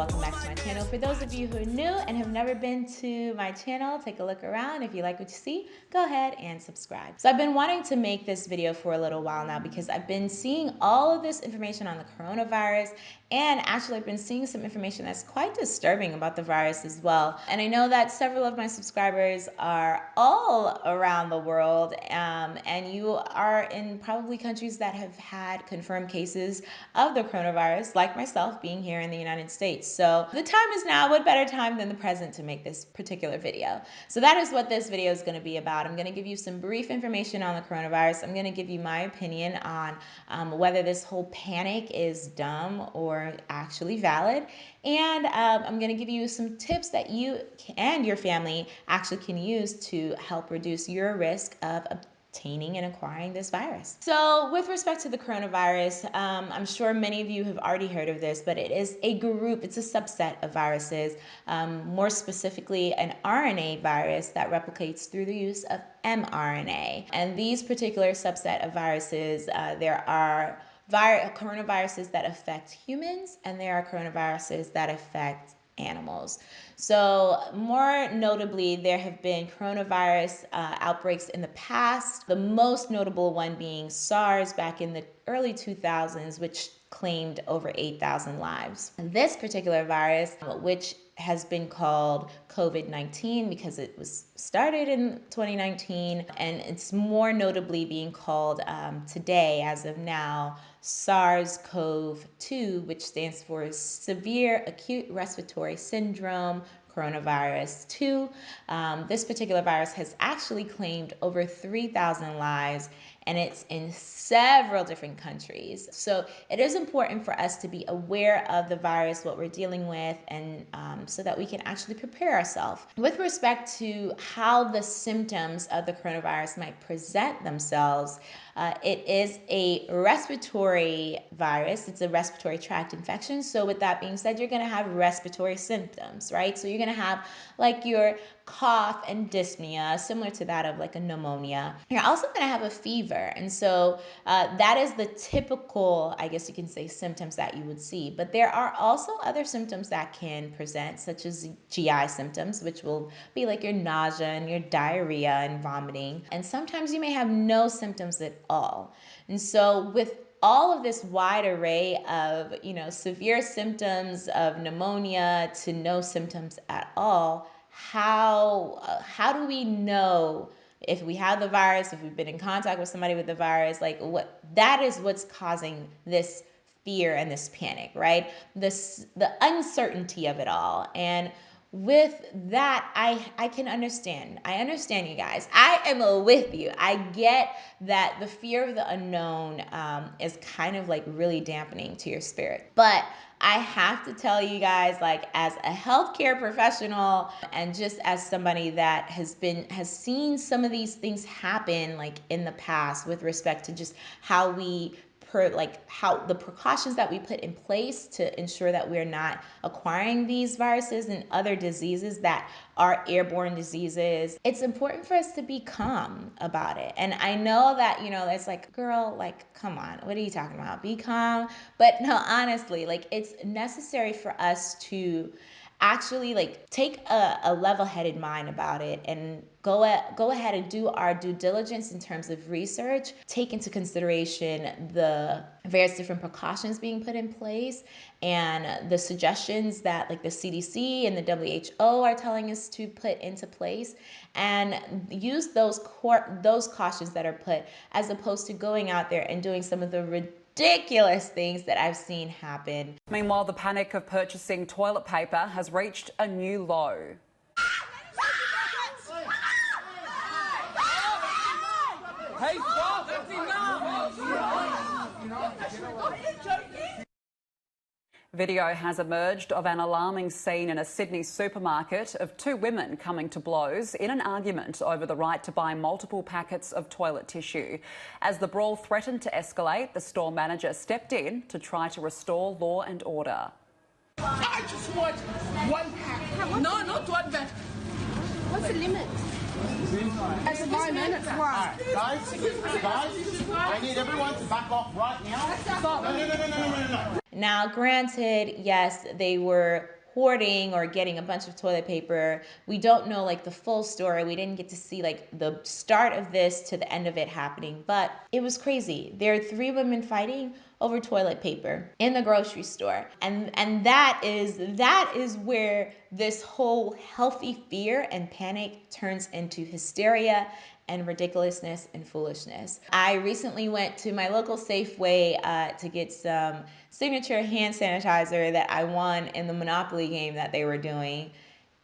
welcome back to my channel. For those of you who are new and have never been to my channel, take a look around. If you like what you see, go ahead and subscribe. So I've been wanting to make this video for a little while now because I've been seeing all of this information on the coronavirus and actually I've been seeing some information that's quite disturbing about the virus as well. And I know that several of my subscribers are all around the world um, and you are in probably countries that have had confirmed cases of the coronavirus, like myself being here in the United States. So the time is now, what better time than the present to make this particular video. So that is what this video is gonna be about. I'm gonna give you some brief information on the coronavirus. I'm gonna give you my opinion on um, whether this whole panic is dumb or actually valid. And um, I'm going to give you some tips that you and your family actually can use to help reduce your risk of obtaining and acquiring this virus. So with respect to the coronavirus, um, I'm sure many of you have already heard of this, but it is a group, it's a subset of viruses, um, more specifically an RNA virus that replicates through the use of mRNA. And these particular subset of viruses, uh, there are coronaviruses that affect humans, and there are coronaviruses that affect animals. So, more notably, there have been coronavirus uh, outbreaks in the past, the most notable one being SARS back in the early 2000s, which claimed over 8,000 lives. And this particular virus, which has been called COVID 19 because it was started in 2019, and it's more notably being called um, today, as of now, SARS CoV 2, which stands for Severe Acute Respiratory Syndrome coronavirus 2. Um, this particular virus has actually claimed over 3,000 lives and it's in several different countries. So it is important for us to be aware of the virus, what we're dealing with, and um, so that we can actually prepare ourselves. With respect to how the symptoms of the coronavirus might present themselves, uh, it is a respiratory virus. It's a respiratory tract infection. So with that being said, you're going to have respiratory symptoms, right? So you're going to have like your cough and dyspnea, similar to that of like a pneumonia. You're also going to have a fever. And so uh, that is the typical, I guess you can say, symptoms that you would see. But there are also other symptoms that can present, such as GI symptoms, which will be like your nausea and your diarrhea and vomiting. And sometimes you may have no symptoms at all. And so with all of this wide array of, you know, severe symptoms of pneumonia to no symptoms at all, how uh, how do we know if we have the virus, if we've been in contact with somebody with the virus, like what that is what's causing this fear and this panic, right? This the uncertainty of it all. And with that, I I can understand. I understand you guys. I am with you. I get that the fear of the unknown um, is kind of like really dampening to your spirit, but I have to tell you guys, like, as a healthcare professional and just as somebody that has been, has seen some of these things happen, like in the past with respect to just how we per like how the precautions that we put in place to ensure that we're not acquiring these viruses and other diseases that are airborne diseases it's important for us to be calm about it. And i know that you know it's like girl like come on what are you talking about? Be calm. But no honestly like it's necessary for us to actually like take a, a level-headed mind about it and go at, go ahead and do our due diligence in terms of research take into consideration the various different precautions being put in place and the suggestions that like the CDC and the WHO are telling us to put into place and use those core those cautions that are put as opposed to going out there and doing some of the ridiculous things that I've seen happen. Meanwhile, the panic of purchasing toilet paper has reached a new low. Hey, stop! That's enough! Video has emerged of an alarming scene in a Sydney supermarket of two women coming to blows in an argument over the right to buy multiple packets of toilet tissue. As the brawl threatened to escalate, the store manager stepped in to try to restore law and order. I just want one pack. No, not one pack. What's the limit? At the moment, it's one. Alright, guys, guys, I need everyone to back off right now. No, no, no, no, no, no, no, no. Now, granted, yes, they were hoarding or getting a bunch of toilet paper. We don't know like the full story. We didn't get to see like the start of this to the end of it happening, but it was crazy. There are three women fighting over toilet paper in the grocery store. And and that is that is where this whole healthy fear and panic turns into hysteria and ridiculousness and foolishness. I recently went to my local Safeway uh, to get some signature hand sanitizer that I won in the Monopoly game that they were doing.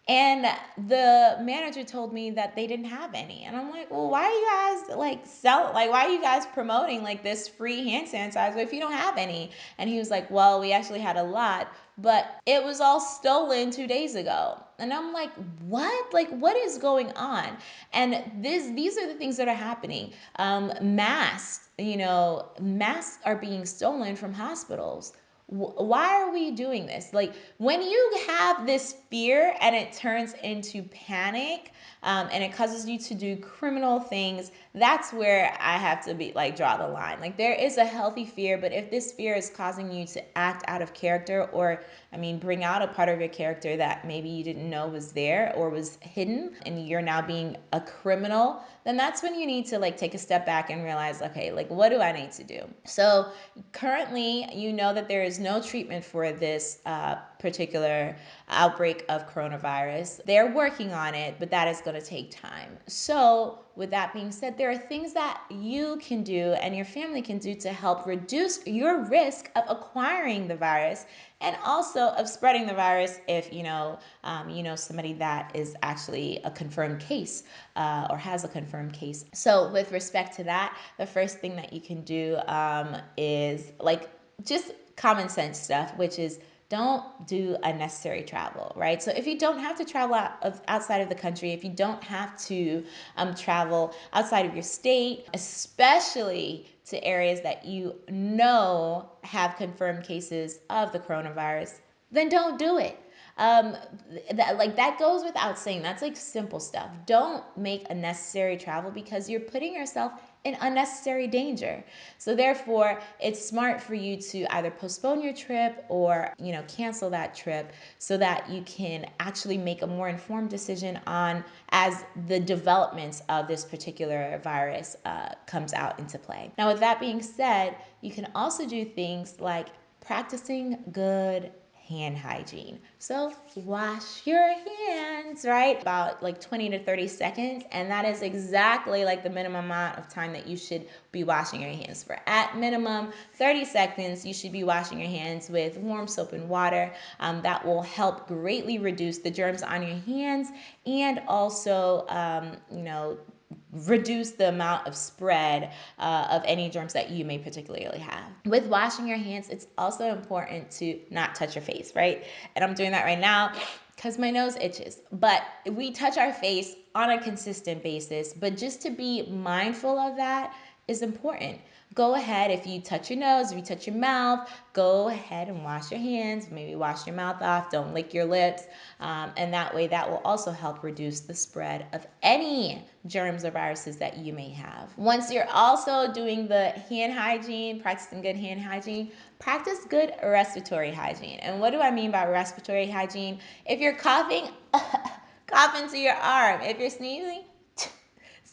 And the manager told me that they didn't have any. And I'm like, well, why are you guys like sell like why are you guys promoting like this free hand sanitizer if you don't have any? And he was like, Well, we actually had a lot, but it was all stolen two days ago. And I'm like, what? Like, what is going on? And this these are the things that are happening. Um, masks, you know, masks are being stolen from hospitals why are we doing this? Like when you have this fear and it turns into panic um, and it causes you to do criminal things, that's where I have to be like draw the line. Like there is a healthy fear, but if this fear is causing you to act out of character or I mean bring out a part of your character that maybe you didn't know was there or was hidden and you're now being a criminal, then that's when you need to like take a step back and realize, okay, like what do I need to do? So currently, you know that there is no treatment for this uh, particular outbreak of coronavirus. They're working on it, but that is going to take time. So, with that being said, there are things that you can do and your family can do to help reduce your risk of acquiring the virus and also of spreading the virus if you know um, you know somebody that is actually a confirmed case uh, or has a confirmed case. So, with respect to that, the first thing that you can do um, is like just common sense stuff, which is don't do unnecessary travel, right? So if you don't have to travel out of, outside of the country, if you don't have to um, travel outside of your state, especially to areas that you know have confirmed cases of the coronavirus, then don't do it. Um, that like that goes without saying. That's like simple stuff. Don't make unnecessary travel because you're putting yourself in unnecessary danger. So therefore, it's smart for you to either postpone your trip or, you know, cancel that trip so that you can actually make a more informed decision on as the developments of this particular virus uh, comes out into play. Now, with that being said, you can also do things like practicing good hand hygiene. So wash your hands, right? About like 20 to 30 seconds. And that is exactly like the minimum amount of time that you should be washing your hands for. At minimum 30 seconds, you should be washing your hands with warm soap and water. Um, that will help greatly reduce the germs on your hands and also, um, you know, reduce the amount of spread uh, of any germs that you may particularly have. With washing your hands, it's also important to not touch your face, right? And I'm doing that right now because my nose itches. But we touch our face on a consistent basis, but just to be mindful of that is important go ahead if you touch your nose, if you touch your mouth, go ahead and wash your hands. Maybe wash your mouth off. Don't lick your lips. Um, and that way, that will also help reduce the spread of any germs or viruses that you may have. Once you're also doing the hand hygiene, practicing good hand hygiene, practice good respiratory hygiene. And what do I mean by respiratory hygiene? If you're coughing, cough into your arm. If you're sneezing,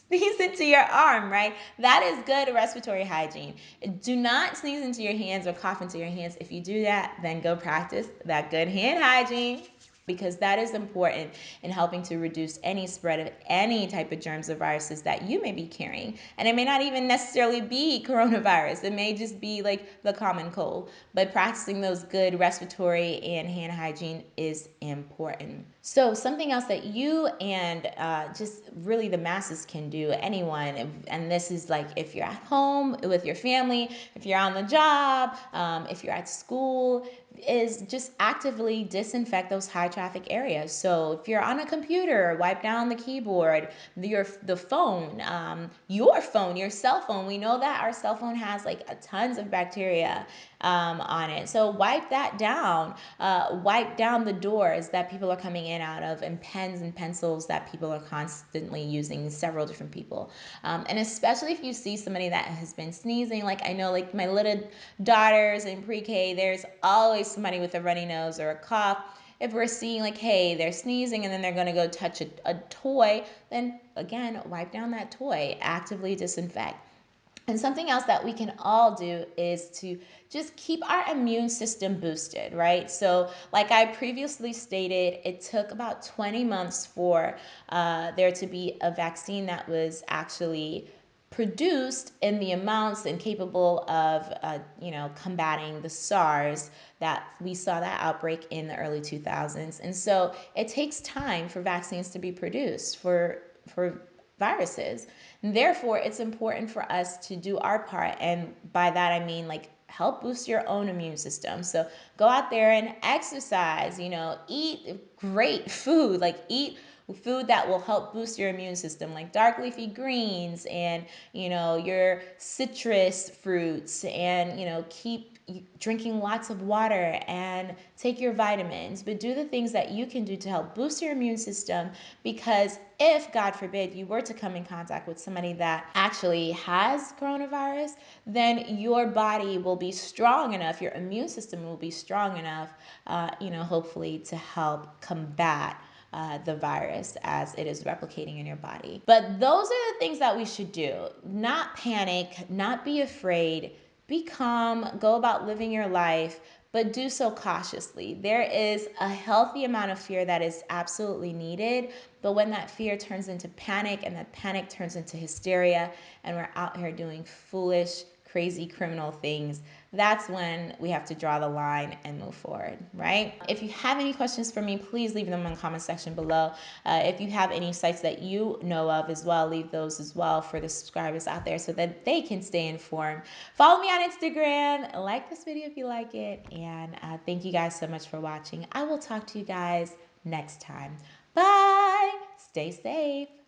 sneeze into your arm, right? That is good respiratory hygiene. Do not sneeze into your hands or cough into your hands. If you do that, then go practice that good hand hygiene because that is important in helping to reduce any spread of any type of germs or viruses that you may be carrying. And it may not even necessarily be coronavirus, it may just be like the common cold. But practicing those good respiratory and hand hygiene is important. So, something else that you and uh, just really the masses can do, anyone, and this is like if you're at home with your family, if you're on the job, um, if you're at school, is just actively disinfect those high traffic areas. So if you're on a computer, wipe down the keyboard, your the phone, um, your phone, your cell phone. We know that our cell phone has like tons of bacteria um, on it. So wipe that down. Uh, wipe down the doors that people are coming in out of, and pens and pencils that people are constantly using, several different people. Um, and especially if you see somebody that has been sneezing, like I know, like my little daughters in pre K, there's always somebody with a runny nose or a cough if we're seeing like, hey, they're sneezing and then they're going to go touch a, a toy, then again, wipe down that toy, actively disinfect. And something else that we can all do is to just keep our immune system boosted, right? So, like I previously stated, it took about 20 months for uh, there to be a vaccine that was actually produced in the amounts and capable of, uh, you know, combating the SARS that we saw that outbreak in the early 2000s. And so it takes time for vaccines to be produced for for viruses. Therefore, it's important for us to do our part. And by that, I mean like help boost your own immune system. So go out there and exercise, you know, eat great food, like eat food that will help boost your immune system like dark leafy greens and you know your citrus fruits and you know keep drinking lots of water and take your vitamins, but do the things that you can do to help boost your immune system because if, God forbid, you were to come in contact with somebody that actually has coronavirus, then your body will be strong enough, your immune system will be strong enough, uh, you know, hopefully to help combat. Uh, the virus as it is replicating in your body. But those are the things that we should do. Not panic, not be afraid, be calm, go about living your life, but do so cautiously. There is a healthy amount of fear that is absolutely needed, but when that fear turns into panic and that panic turns into hysteria, and we're out here doing foolish, crazy criminal things, that's when we have to draw the line and move forward, right? If you have any questions for me, please leave them in the comment section below. Uh, if you have any sites that you know of as well, leave those as well for the subscribers out there so that they can stay informed. Follow me on Instagram, like this video if you like it, and uh, thank you guys so much for watching. I will talk to you guys next time. Bye! Stay safe.